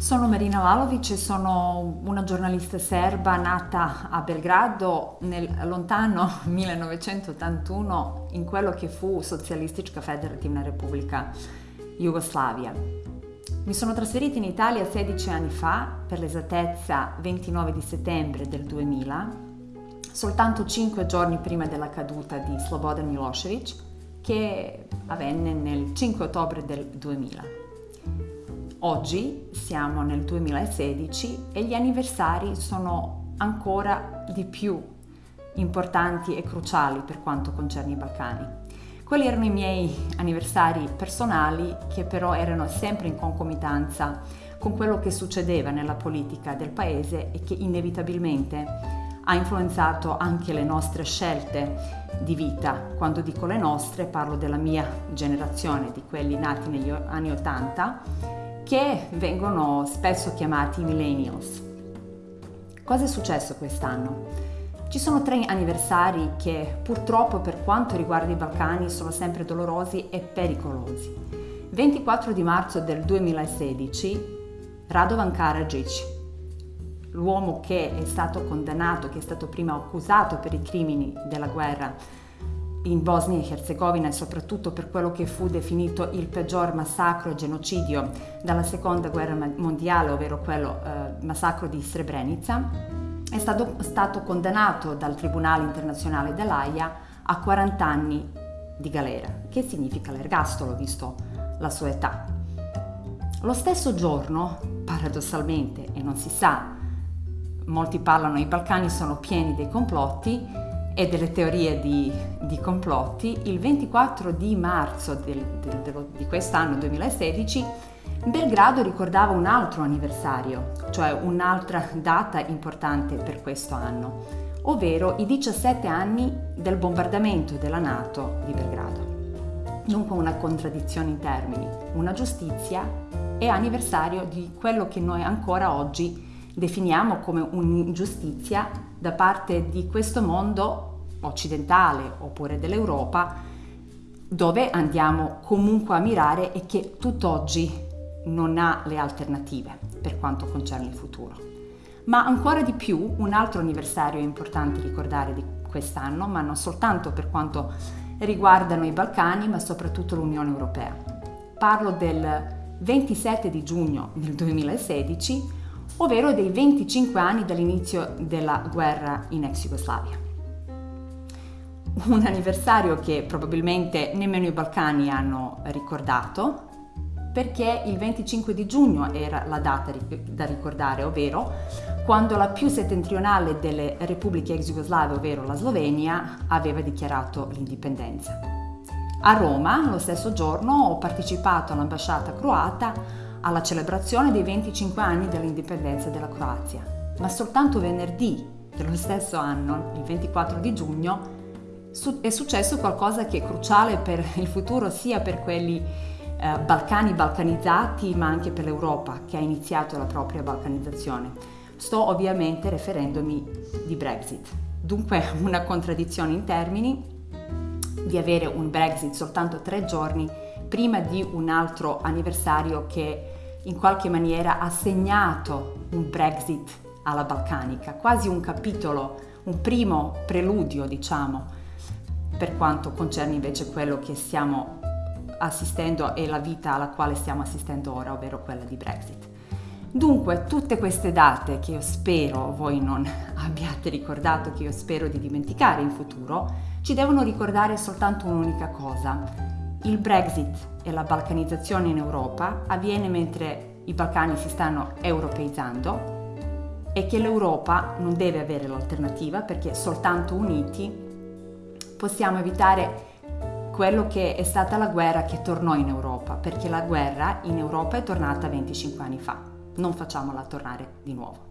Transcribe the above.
Sono Marina Lalovic sono una giornalista serba nata a Belgrado nel lontano 1981 in quello che fu Socijalistička Federativna Repubblica Jugoslavia. Mi sono trasferita in Italia 16 anni fa, per l'esattezza 29 di settembre del 2000, soltanto 5 giorni prima della caduta di Slobodan Milosevic, che avvenne nel 5 ottobre del 2000. Oggi siamo nel 2016 e gli anniversari sono ancora di più importanti e cruciali per quanto concerne i Balcani. Quelli erano i miei anniversari personali che però erano sempre in concomitanza con quello che succedeva nella politica del paese e che inevitabilmente ha influenzato anche le nostre scelte di vita. Quando dico le nostre parlo della mia generazione, di quelli nati negli anni Ottanta che vengono spesso chiamati millennials. Cosa è successo quest'anno? Ci sono tre anniversari che purtroppo per quanto riguarda i Balcani sono sempre dolorosi e pericolosi. 24 di marzo del 2016 Radovan Karadzic, l'uomo che è stato condannato, che è stato prima accusato per i crimini della guerra in Bosnia e Herzegovina e soprattutto per quello che fu definito il peggior massacro e genocidio dalla seconda guerra mondiale, ovvero quello eh, massacro di Srebrenica, è stato, stato condannato dal Tribunale internazionale dell'AIA a 40 anni di galera, che significa l'ergastolo visto la sua età. Lo stesso giorno, paradossalmente, e non si sa, molti parlano, i Balcani sono pieni dei complotti, e delle teorie di, di complotti, il 24 di marzo del, del, del, di quest'anno 2016 Belgrado ricordava un altro anniversario, cioè un'altra data importante per questo anno, ovvero i 17 anni del bombardamento della Nato di Belgrado. Dunque una contraddizione in termini, una giustizia e anniversario di quello che noi ancora oggi definiamo come un'ingiustizia da parte di questo mondo occidentale oppure dell'Europa dove andiamo comunque a mirare e che tutt'oggi non ha le alternative per quanto concerne il futuro. Ma ancora di più un altro anniversario importante ricordare di quest'anno, ma non soltanto per quanto riguardano i Balcani, ma soprattutto l'Unione Europea. Parlo del 27 di giugno del 2016, ovvero dei 25 anni dall'inizio della guerra in ex Jugoslavia un anniversario che probabilmente nemmeno i Balcani hanno ricordato, perché il 25 di giugno era la data da ricordare, ovvero quando la più settentrionale delle repubbliche ex jugoslave, ovvero la Slovenia, aveva dichiarato l'indipendenza. A Roma, lo stesso giorno, ho partecipato all'ambasciata croata alla celebrazione dei 25 anni dell'indipendenza della Croazia, ma soltanto venerdì dello stesso anno, il 24 di giugno, è successo qualcosa che è cruciale per il futuro sia per quelli eh, Balcani balcanizzati ma anche per l'Europa che ha iniziato la propria balcanizzazione. Sto ovviamente riferendomi di Brexit. Dunque una contraddizione in termini di avere un Brexit soltanto tre giorni prima di un altro anniversario che in qualche maniera ha segnato un Brexit alla balcanica, quasi un capitolo, un primo preludio diciamo per quanto concerne invece quello che stiamo assistendo e la vita alla quale stiamo assistendo ora, ovvero quella di Brexit. Dunque, tutte queste date che io spero voi non abbiate ricordato, che io spero di dimenticare in futuro, ci devono ricordare soltanto un'unica cosa. Il Brexit e la balcanizzazione in Europa avviene mentre i Balcani si stanno europeizzando e che l'Europa non deve avere l'alternativa perché soltanto uniti possiamo evitare quello che è stata la guerra che tornò in Europa, perché la guerra in Europa è tornata 25 anni fa. Non facciamola tornare di nuovo.